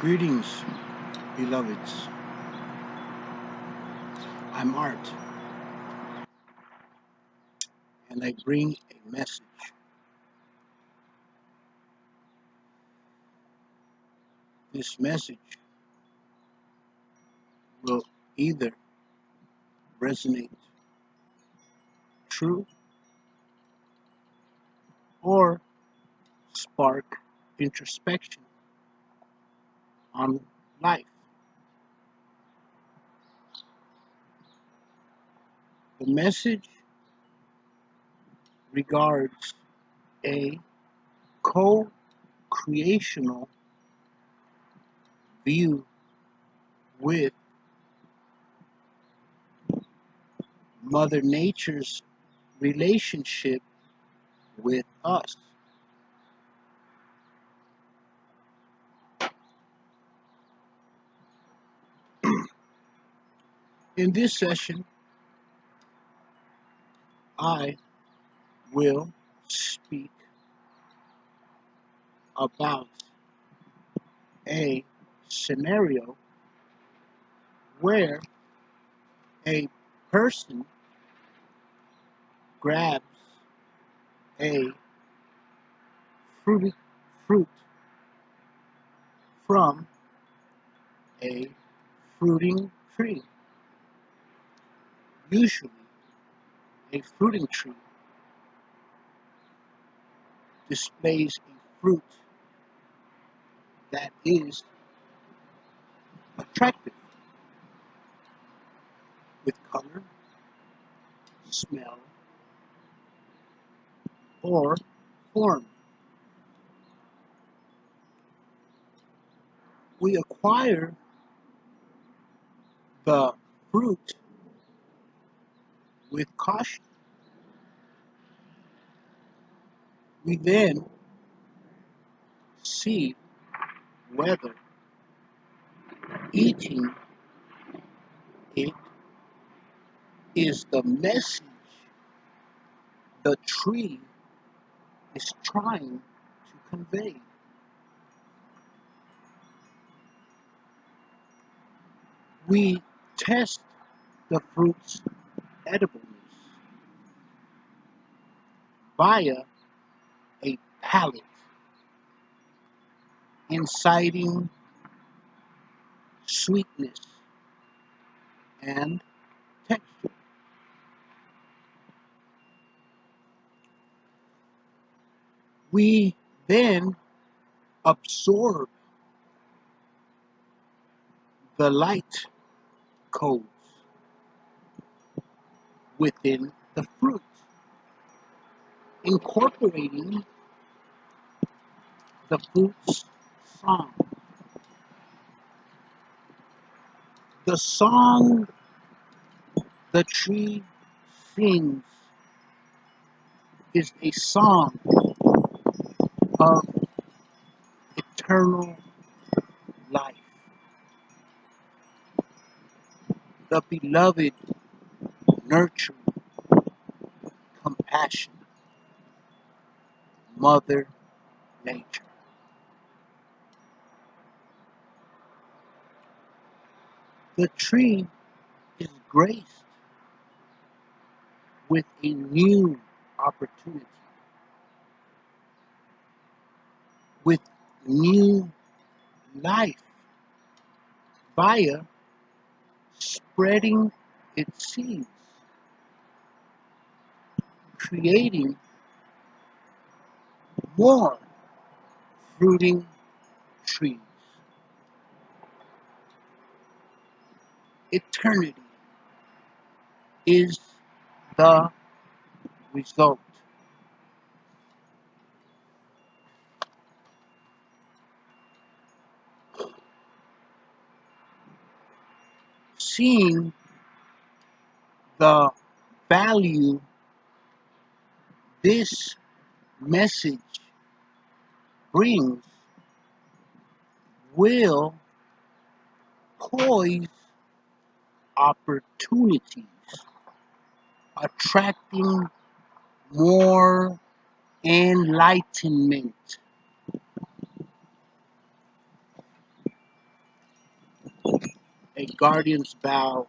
Greetings, beloveds. I'm Art, and I bring a message. This message will either resonate true or spark introspection on life. The message regards a co creational view with Mother Nature's relationship with us. In this session, I will speak about a scenario where a person grabs a fruity fruit from a fruiting tree. Usually, a fruiting tree displays a fruit that is attractive with color, smell, or form. We acquire the fruit with caution. We then see whether eating it is the message the tree is trying to convey. We test the fruit's edibleness via a palate, inciting sweetness and texture. We then absorb the light codes within the fruit, incorporating the fruit's song. The song the tree sings is a song of eternal life. The beloved, nurturing, compassion, Mother Nature. The tree is graced with a new opportunity, with new life via spreading its seeds, creating more fruiting trees. Eternity is the result. Seeing the value this message brings will poise opportunities, attracting more enlightenment. a guardian's vow